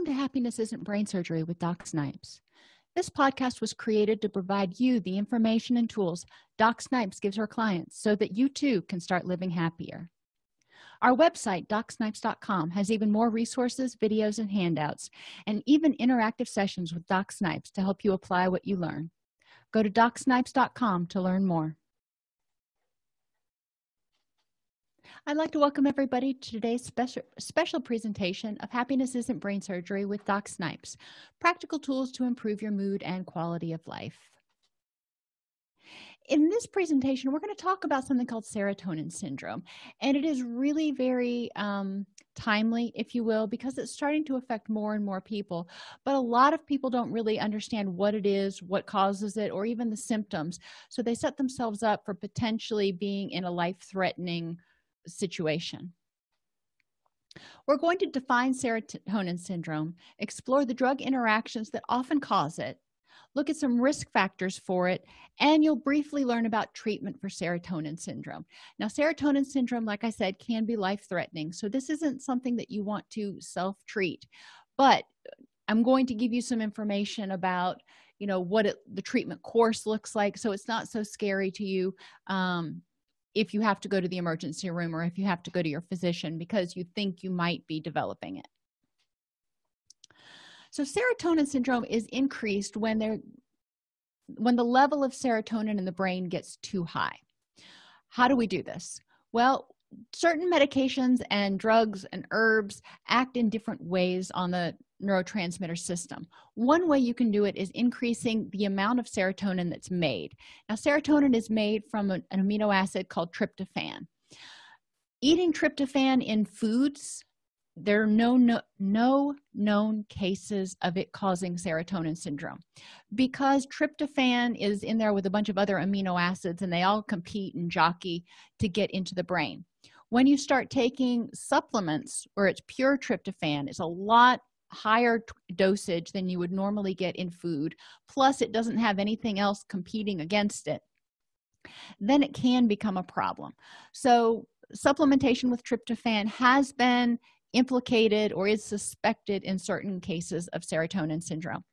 welcome to happiness isn't brain surgery with doc snipes. This podcast was created to provide you the information and tools doc snipes gives her clients so that you too can start living happier. Our website docsnipes.com has even more resources videos and handouts and even interactive sessions with doc snipes to help you apply what you learn. Go to docsnipes.com to learn more I'd like to welcome everybody to today's special, special presentation of Happiness Isn't Brain Surgery with Doc Snipes, practical tools to improve your mood and quality of life. In this presentation, we're going to talk about something called serotonin syndrome, and it is really very um, timely, if you will, because it's starting to affect more and more people. But a lot of people don't really understand what it is, what causes it, or even the symptoms. So they set themselves up for potentially being in a life-threatening situation. We're going to define serotonin syndrome explore the drug interactions that often cause it look at some risk factors for it and you'll briefly learn about treatment for serotonin syndrome. Now serotonin syndrome like i said can be life-threatening so this isn't something that you want to self-treat but i'm going to give you some information about you know what it, the treatment course looks like so it's not so scary to you um, if you have to go to the emergency room or if you have to go to your physician because you think you might be developing it. So serotonin syndrome is increased when there when the level of serotonin in the brain gets too high. How do we do this? Well certain medications and drugs and herbs act in different ways on the neurotransmitter system. One way you can do it is increasing the amount of serotonin that's made. Now serotonin is made from an, amino acid called tryptophan. Eating tryptophan in foods there are no, no no known cases of it causing serotonin syndrome. Because tryptophan is in there with a bunch of other amino acids and they all compete and jockey to get into the brain. When you start taking supplements where it's pure tryptophan it's a lot higher dosage than you would normally get in food plus it doesn't have anything else competing against it then it can become a problem. So supplementation with tryptophan has been implicated or is suspected in certain cases of serotonin syndrome.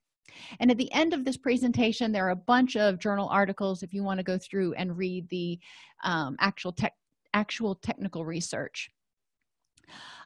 And at the end of this presentation there are a bunch of journal articles if you want to go through and read the um, actual tech actual technical research.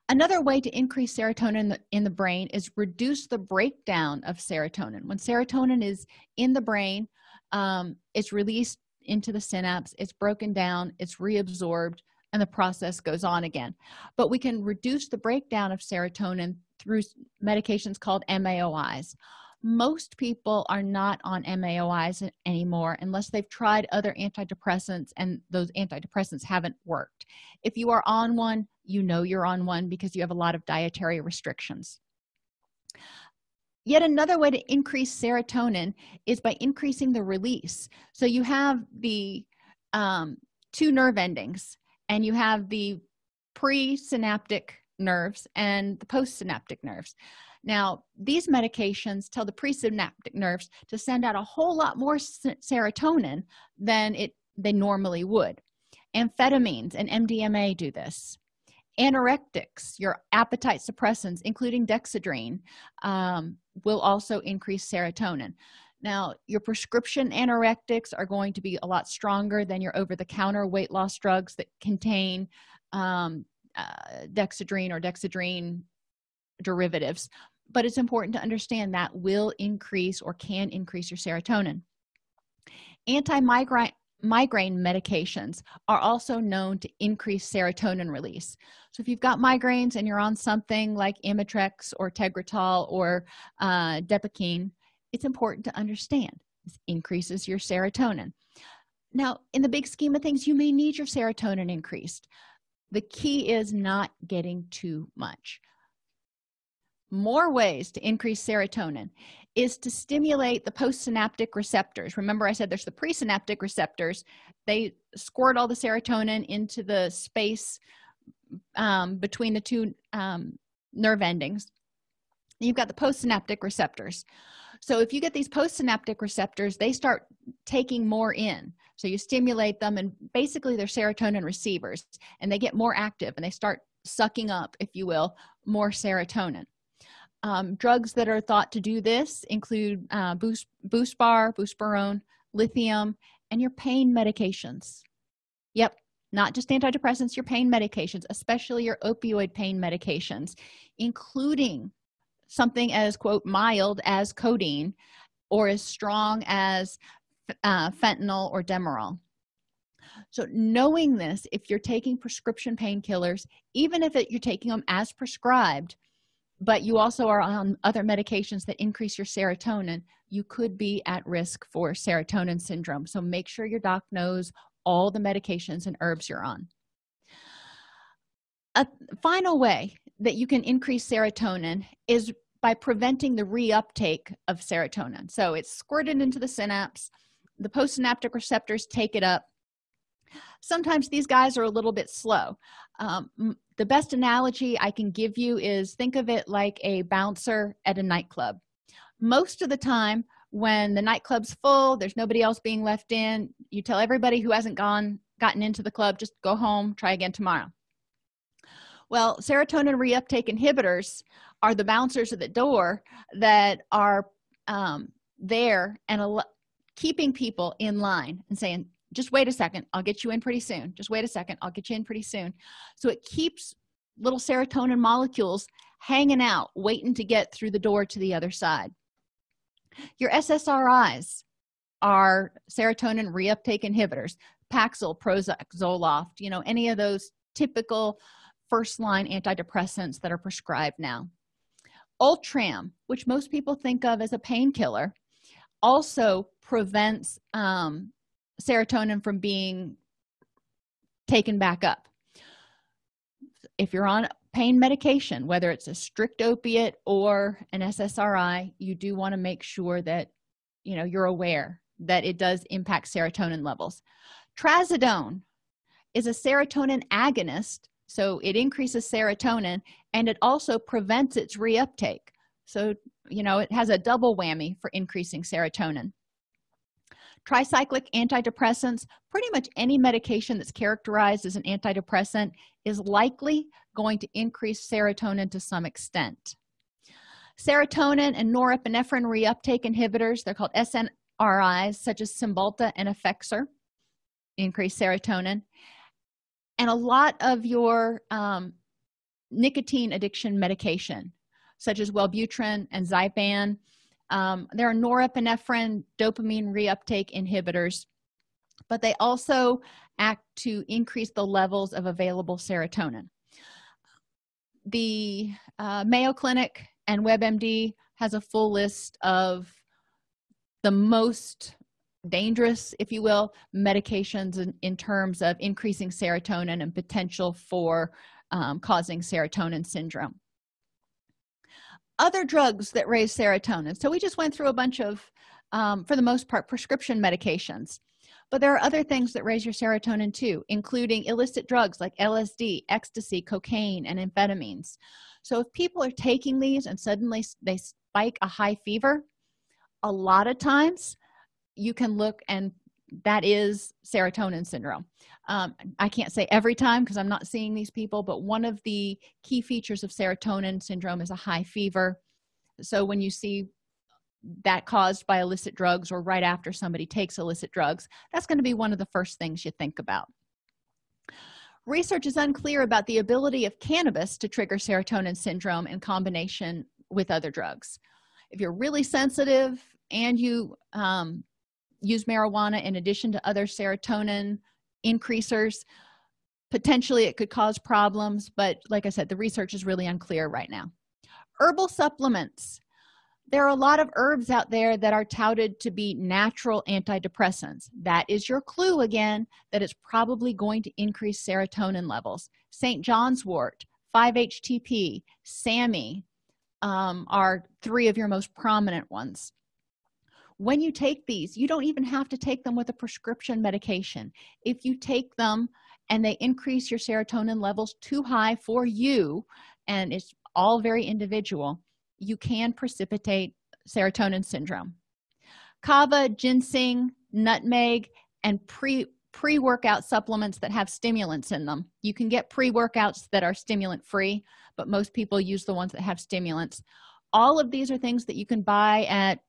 Another way to increase serotonin in the, in the brain is reduce the breakdown of serotonin. When serotonin is in the brain um, it's released into the synapse it's broken down it's reabsorbed and the process goes on again. But we can reduce the breakdown of serotonin through medications called maois most people are not on maois anymore unless they've tried other antidepressants and those antidepressants haven't worked. If you are on one you know you're on one because you have a lot of dietary restrictions. Yet another way to increase serotonin is by increasing the release. So you have the um, two nerve endings and you have the presynaptic nerves and the postsynaptic nerves. Now these medications tell the presynaptic nerves to send out a whole lot more serotonin than it they normally would. Amphetamines and mdma do this. Anorectics your appetite suppressants including dexedrine um, will also increase serotonin now your prescription anorectics are going to be a lot stronger than your over-the-counter weight loss drugs that contain um, uh, dexedrine or dexedrine derivatives. But it's important to understand that will increase or can increase your serotonin. Anti-migraine migraine medications are also known to increase serotonin release. So if you've got migraines and you're on something like imitrex or tegretol or uh, depakine it's important to understand. This increases your serotonin. Now in the big scheme of things you may need your serotonin increased. The key is not getting too much. More ways to increase serotonin is to stimulate the postsynaptic receptors. Remember i said there's the presynaptic receptors. They squirt all the serotonin into the space um, between the two um, nerve endings. You've got the postsynaptic receptors so if you get these postsynaptic receptors they start taking more in. So you stimulate them and basically they're serotonin receivers and they get more active and they start sucking up if you will more serotonin. Um, drugs that are thought to do this include uh, boost boost bar buspirone lithium and your pain medications. Yep not just antidepressants your pain medications especially your opioid pain medications including something as quote mild as codeine or as strong as uh, fentanyl or demerol. So knowing this if you're taking prescription painkillers even if it, you're taking them as prescribed but you also are on other medications that increase your serotonin you could be at risk for serotonin syndrome. So make sure your doc knows all the medications and herbs you're on. A final way that you can increase serotonin is by preventing the reuptake of serotonin. So it's squirted into the synapse the postsynaptic receptors take it up. Sometimes these guys are a little bit slow. Um, the best analogy i can give you is think of it like a bouncer at a nightclub. Most of the time when the nightclub's full there's nobody else being left in you tell everybody who hasn't gone gotten into the club just go home try again tomorrow well serotonin reuptake inhibitors are the bouncers at the door that are um, there and keeping people in line and saying just wait a second i'll get you in pretty soon. Just wait a second i'll get you in pretty soon. So it keeps little serotonin molecules hanging out waiting to get through the door to the other side. Your ssris are serotonin reuptake inhibitors paxil prozac zoloft you know any of those typical first line antidepressants that are prescribed now. Ultram which most people think of as a painkiller also prevents um, serotonin from being taken back up. If you're on pain medication whether it's a strict opiate or an ssri you do want to make sure that you know you're aware that it does impact serotonin levels. Trazodone is a serotonin agonist so it increases serotonin and it also prevents its reuptake. So you know it has a double whammy for increasing serotonin. Tricyclic antidepressants pretty much any medication that's characterized as an antidepressant is likely going to increase serotonin to some extent. Serotonin and norepinephrine reuptake inhibitors they're called snris such as cymbalta and effexor increase serotonin and a lot of your um, nicotine addiction medication such as wellbutrin and zyban. Um, there are norepinephrine dopamine reuptake inhibitors but they also act to increase the levels of available serotonin. The uh, mayo clinic and webmd has a full list of the most dangerous if you will medications in, in terms of increasing serotonin and potential for um, causing serotonin syndrome. Other drugs that raise serotonin. So we just went through a bunch of um, for the most part prescription medications. But there are other things that raise your serotonin too including illicit drugs like lsd ecstasy cocaine and amphetamines. So if people are taking these and suddenly they spike a high fever a lot of times you can look and that is serotonin syndrome. Um, i can't say every time because i'm not seeing these people but one of the key features of serotonin syndrome is a high fever. So when you see that caused by illicit drugs or right after somebody takes illicit drugs that's going to be one of the first things you think about. Research is unclear about the ability of cannabis to trigger serotonin syndrome in combination with other drugs. If you're really sensitive and you um, use marijuana in addition to other serotonin increasers potentially it could cause problems but like i said the research is really unclear right now. Herbal supplements. There are a lot of herbs out there that are touted to be natural antidepressants. That is your clue again that it's probably going to increase serotonin levels. St john's wort 5-htp SAMe um, are three of your most prominent ones when you take these you don't even have to take them with a prescription medication. If you take them and they increase your serotonin levels too high for you and it's all very individual you can precipitate serotonin syndrome. Kava ginseng nutmeg and pre pre-workout supplements that have stimulants in them. You can get pre-workouts that are stimulant free but most people use the ones that have stimulants. All of these are things that you can buy at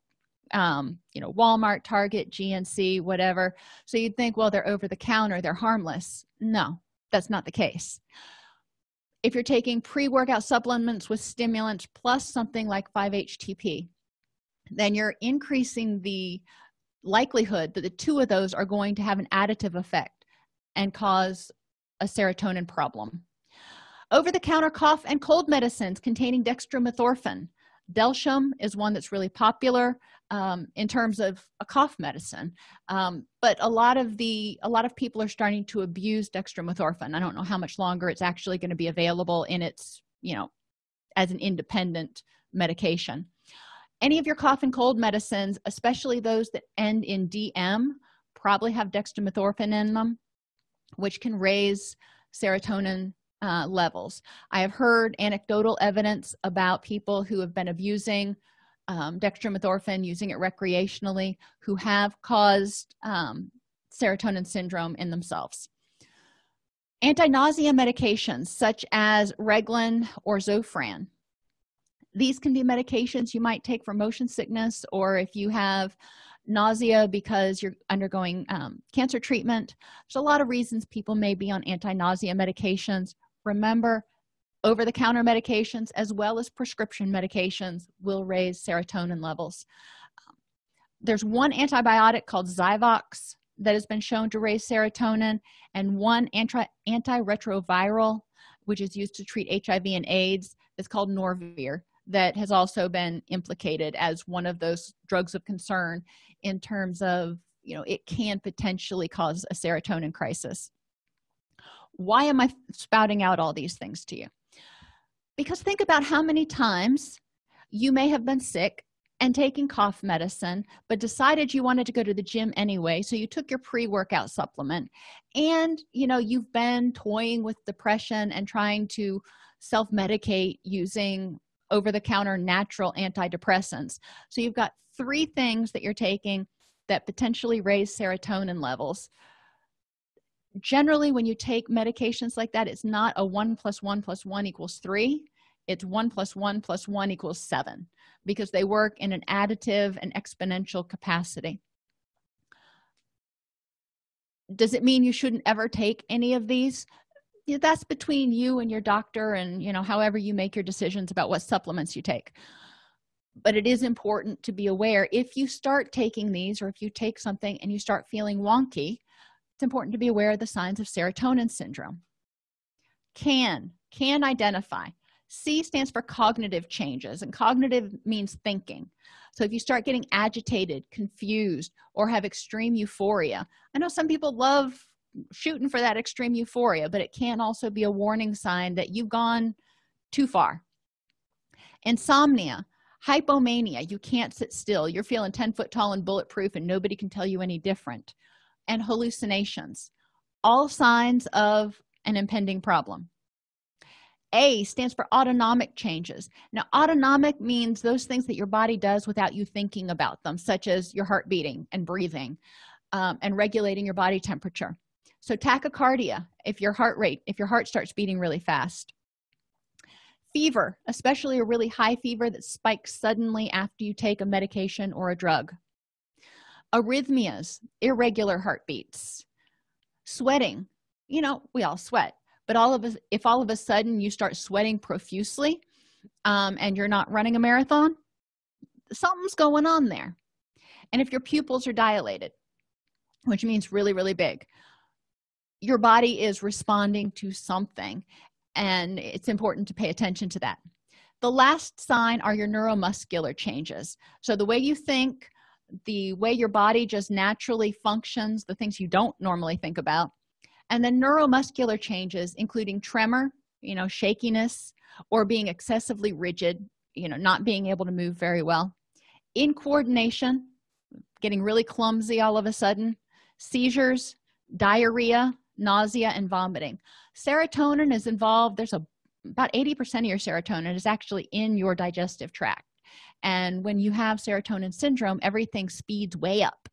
um, you know walmart target gnc whatever. So you'd think well they're over the counter they're harmless. No that's not the case. If you're taking pre-workout supplements with stimulants plus something like 5-htp then you're increasing the likelihood that the two of those are going to have an additive effect and cause a serotonin problem. Over-the-counter cough and cold medicines containing dextromethorphan. Delsym is one that's really popular um, in terms of a cough medicine. Um, but a lot of the a lot of people are starting to abuse dextromethorphan. I don't know how much longer it's actually going to be available in its you know as an independent medication. Any of your cough and cold medicines especially those that end in dm probably have dextromethorphan in them which can raise serotonin uh, levels. I have heard anecdotal evidence about people who have been abusing um, dextromethorphan using it recreationally who have caused um, serotonin syndrome in themselves. Anti-nausea medications such as reglan or zofran. These can be medications you might take for motion sickness or if you have nausea because you're undergoing um, cancer treatment. There's a lot of reasons people may be on anti-nausea medications. Remember over-the-counter medications as well as prescription medications will raise serotonin levels. There's one antibiotic called zyvox that has been shown to raise serotonin and one anti antiretroviral which is used to treat hiv and aids is called norvir that has also been implicated as one of those drugs of concern in terms of you know it can potentially cause a serotonin crisis. Why am i spouting out all these things to you because think about how many times you may have been sick and taking cough medicine but decided you wanted to go to the gym anyway so you took your pre-workout supplement. And you know you've been toying with depression and trying to self-medicate using over-the-counter natural antidepressants. So you've got three things that you're taking that potentially raise serotonin levels generally when you take medications like that it's not a one plus one plus one equals three. It's one plus one plus one equals seven because they work in an additive and exponential capacity. Does it mean you shouldn't ever take any of these? That's between you and your doctor and you know however you make your decisions about what supplements you take. But it is important to be aware if you start taking these or if you take something and you start feeling wonky it's important to be aware of the signs of serotonin syndrome. Can can identify. C stands for cognitive changes and cognitive means thinking. So if you start getting agitated confused or have extreme euphoria i know some people love shooting for that extreme euphoria but it can also be a warning sign that you've gone too far. Insomnia hypomania. You can't sit still. You're feeling 10 foot tall and bulletproof and nobody can tell you any different and hallucinations all signs of an impending problem. A stands for autonomic changes. Now autonomic means those things that your body does without you thinking about them such as your heart beating and breathing um, and regulating your body temperature. So tachycardia if your heart rate if your heart starts beating really fast. Fever especially a really high fever that spikes suddenly after you take a medication or a drug arrhythmias irregular heartbeats sweating. You know we all sweat but all of us if all of a sudden you start sweating profusely um, and you're not running a marathon something's going on there. And if your pupils are dilated which means really really big your body is responding to something and it's important to pay attention to that. The last sign are your neuromuscular changes. So the way you think the way your body just naturally functions the things you don't normally think about. And then neuromuscular changes including tremor you know shakiness or being excessively rigid you know not being able to move very well. In coordination getting really clumsy all of a sudden. Seizures diarrhea nausea and vomiting. Serotonin is involved. There's a about 80 percent of your serotonin is actually in your digestive tract and when you have serotonin syndrome everything speeds way up.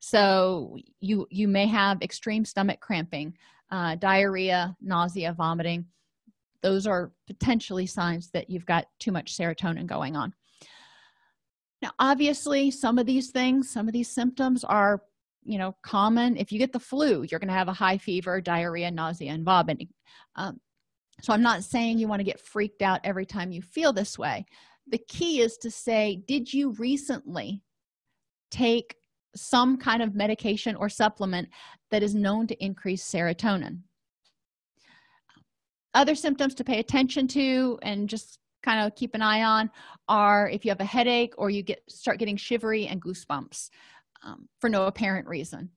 So you you may have extreme stomach cramping uh, diarrhea nausea vomiting. Those are potentially signs that you've got too much serotonin going on. Now obviously some of these things some of these symptoms are you know common. If you get the flu you're going to have a high fever diarrhea nausea and vomiting. Um, so i'm not saying you want to get freaked out every time you feel this way the key is to say did you recently take some kind of medication or supplement that is known to increase serotonin? Other symptoms to pay attention to and just kind of keep an eye on are if you have a headache or you get start getting shivery and goosebumps um, for no apparent reason.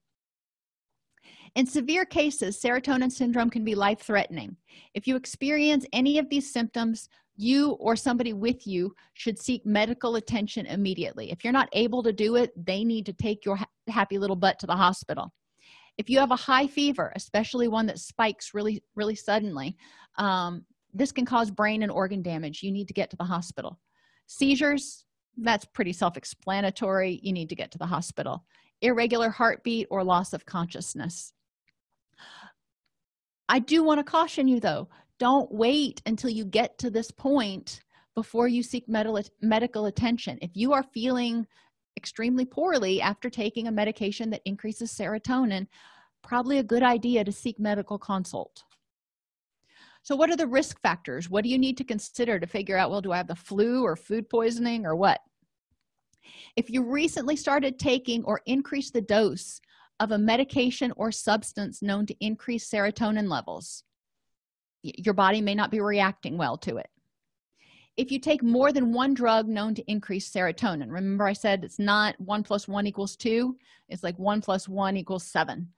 In severe cases serotonin syndrome can be life-threatening. If you experience any of these symptoms you or somebody with you should seek medical attention immediately. If you're not able to do it they need to take your ha happy little butt to the hospital. If you have a high fever especially one that spikes really really suddenly um, this can cause brain and organ damage. You need to get to the hospital. Seizures that's pretty self-explanatory. You need to get to the hospital. Irregular heartbeat or loss of consciousness. I do want to caution you though don't wait until you get to this point before you seek medical attention. If you are feeling extremely poorly after taking a medication that increases serotonin probably a good idea to seek medical consult. So what are the risk factors? What do you need to consider to figure out well do i have the flu or food poisoning or what? If you recently started taking or increased the dose of a medication or substance known to increase serotonin levels your body may not be reacting well to it. If you take more than one drug known to increase serotonin remember i said it's not one plus one equals two it's like one plus one equals seven.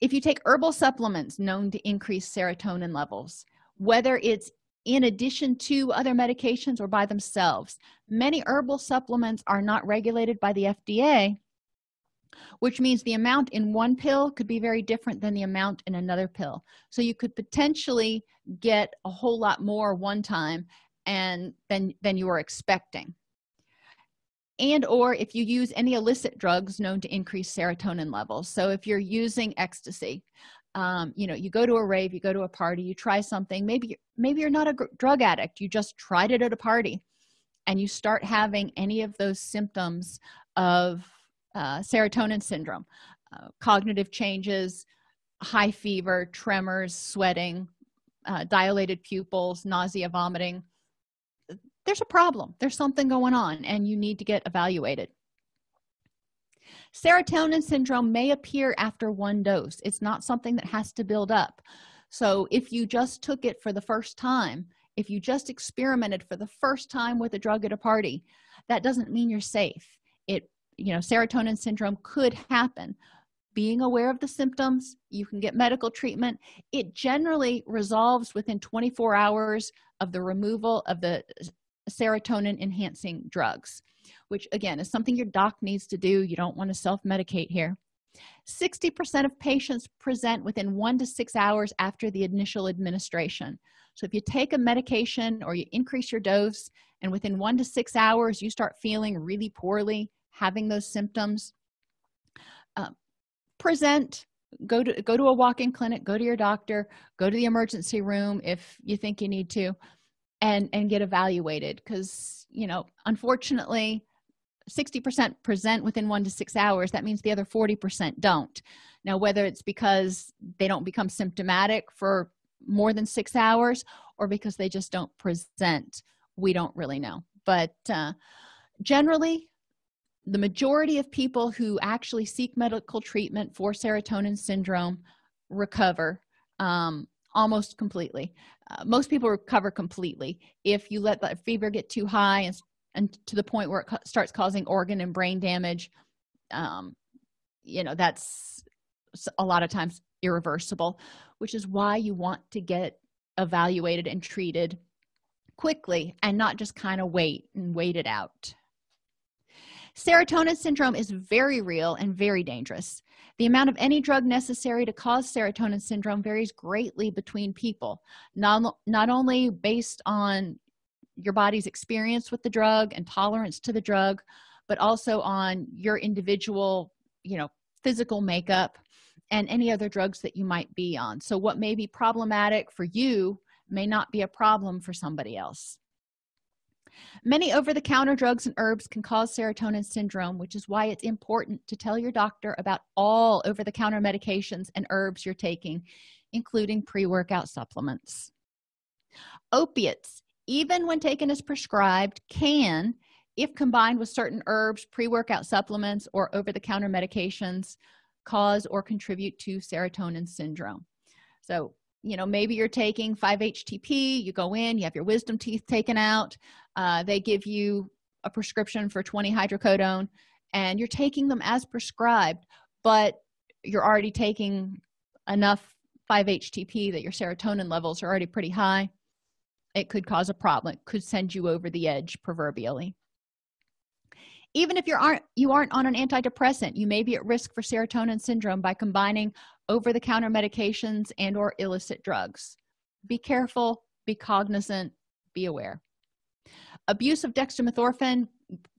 If you take herbal supplements known to increase serotonin levels whether it's in addition to other medications or by themselves many herbal supplements are not regulated by the fda which means the amount in one pill could be very different than the amount in another pill. So you could potentially get a whole lot more one time and than than you were expecting. And or if you use any illicit drugs known to increase serotonin levels. So if you're using ecstasy um, you know you go to a rave you go to a party you try something maybe maybe you're not a drug addict you just tried it at a party and you start having any of those symptoms of uh, serotonin syndrome uh, cognitive changes high fever tremors sweating uh, dilated pupils nausea vomiting. There's a problem. There's something going on and you need to get evaluated. Serotonin syndrome may appear after one dose. It's not something that has to build up. So if you just took it for the first time if you just experimented for the first time with a drug at a party that doesn't mean you're safe you know serotonin syndrome could happen. Being aware of the symptoms you can get medical treatment. It generally resolves within 24 hours of the removal of the serotonin enhancing drugs which again is something your doc needs to do. You don't want to self-medicate here. 60 percent of patients present within one to six hours after the initial administration. So if you take a medication or you increase your dose and within one to six hours you start feeling really poorly having those symptoms uh, present go to go to a walk-in clinic go to your doctor go to the emergency room if you think you need to and and get evaluated. Because you know unfortunately 60 percent present within one to six hours. That means the other 40 percent don't. Now whether it's because they don't become symptomatic for more than six hours or because they just don't present we don't really know. But uh, generally the majority of people who actually seek medical treatment for serotonin syndrome recover um, almost completely. Uh, most people recover completely. If you let the fever get too high and, and to the point where it starts causing organ and brain damage um, you know that's a lot of times irreversible which is why you want to get evaluated and treated quickly and not just kind of wait and wait it out serotonin syndrome is very real and very dangerous. The amount of any drug necessary to cause serotonin syndrome varies greatly between people not, not only based on your body's experience with the drug and tolerance to the drug but also on your individual you know physical makeup and any other drugs that you might be on. So what may be problematic for you may not be a problem for somebody else many over-the-counter drugs and herbs can cause serotonin syndrome which is why it's important to tell your doctor about all over-the-counter medications and herbs you're taking including pre-workout supplements. Opiates even when taken as prescribed can if combined with certain herbs pre-workout supplements or over-the-counter medications cause or contribute to serotonin syndrome. So you know maybe you're taking 5-htp you go in you have your wisdom teeth taken out uh, they give you a prescription for 20 hydrocodone and you're taking them as prescribed but you're already taking enough 5-htp that your serotonin levels are already pretty high it could cause a problem it could send you over the edge proverbially even if you aren't you aren't on an antidepressant you may be at risk for serotonin syndrome by combining over-the-counter medications and or illicit drugs. Be careful be cognizant be aware. Abuse of dextromethorphan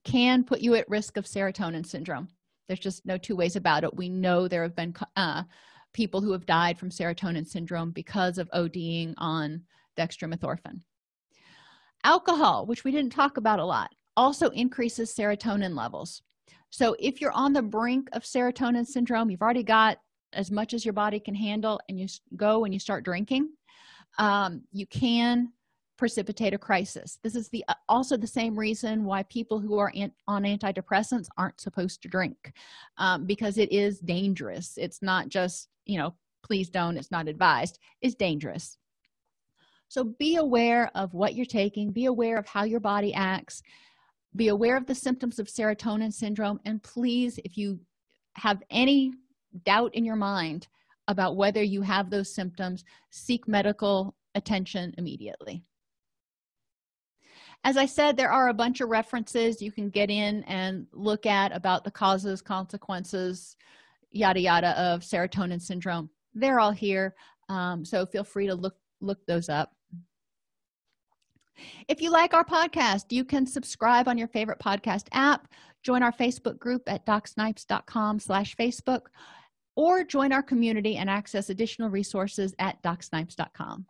can put you at risk of serotonin syndrome. There's just no two ways about it. We know there have been uh, people who have died from serotonin syndrome because of ODing on dextromethorphan. Alcohol which we didn't talk about a lot also increases serotonin levels. So if you're on the brink of serotonin syndrome you've already got as much as your body can handle and you go and you start drinking um, you can precipitate a crisis. This is the uh, also the same reason why people who are in, on antidepressants aren't supposed to drink um, because it is dangerous. It's not just you know please don't it's not advised. It's dangerous. So be aware of what you're taking. Be aware of how your body acts be aware of the symptoms of serotonin syndrome and please if you have any doubt in your mind about whether you have those symptoms seek medical attention immediately. As i said there are a bunch of references you can get in and look at about the causes consequences yada yada of serotonin syndrome. They're all here um, so feel free to look look those up if you like our podcast you can subscribe on your favorite podcast app join our facebook group at docsnipes.com slash facebook or join our community and access additional resources at docsnipes.com